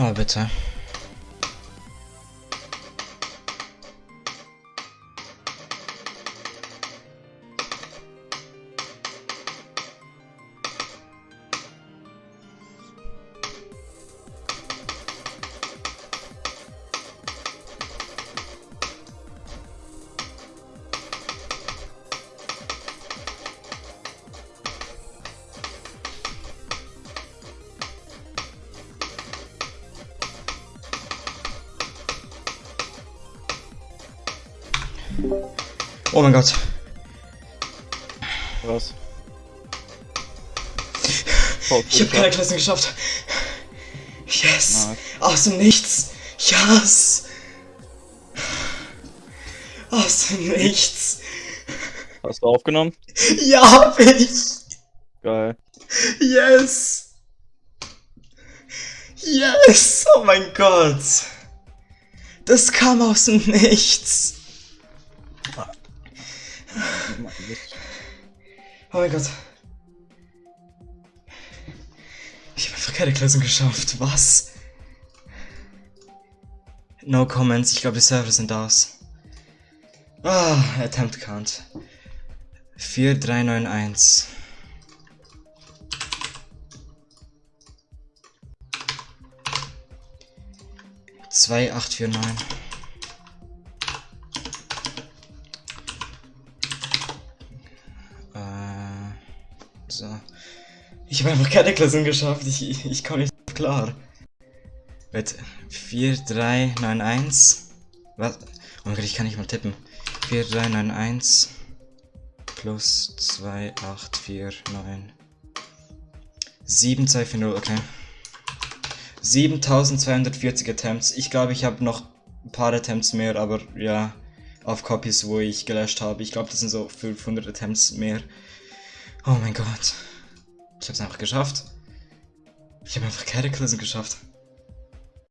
Oh, bitte. Oh mein Gott. Was? Ich habe keine Klassen geschafft. Yes. Aus dem Nichts. Yes. Aus dem Nichts. Hast du aufgenommen? Ja, hab ich. Geil. Yes. Yes. Oh mein Gott. Das kam aus dem Nichts. Oh mein Gott. Ich habe einfach keine Klassen geschafft. Was? No comments. Ich glaube, die Server sind aus. Ah, Attempt Count. 4391. Zwei, acht, vier, neun. So. Ich habe einfach keine Klassen geschafft. Ich, ich, ich komme nicht klar. Warte. 4, 3, 9, 1. Was? Oh mein Gott, ich kann nicht mal tippen. 4, 3, 9, 1. Plus 2, 8, 4, 9. 7, 2, 4, 0, okay. 7240 Attempts. Ich glaube, ich habe noch ein paar Attempts mehr, aber ja, auf Copies, wo ich gelöscht habe. Ich glaube, das sind so 500 Attempts mehr. Oh mein Gott. Ich habe es einfach geschafft. Ich habe einfach Klassen geschafft.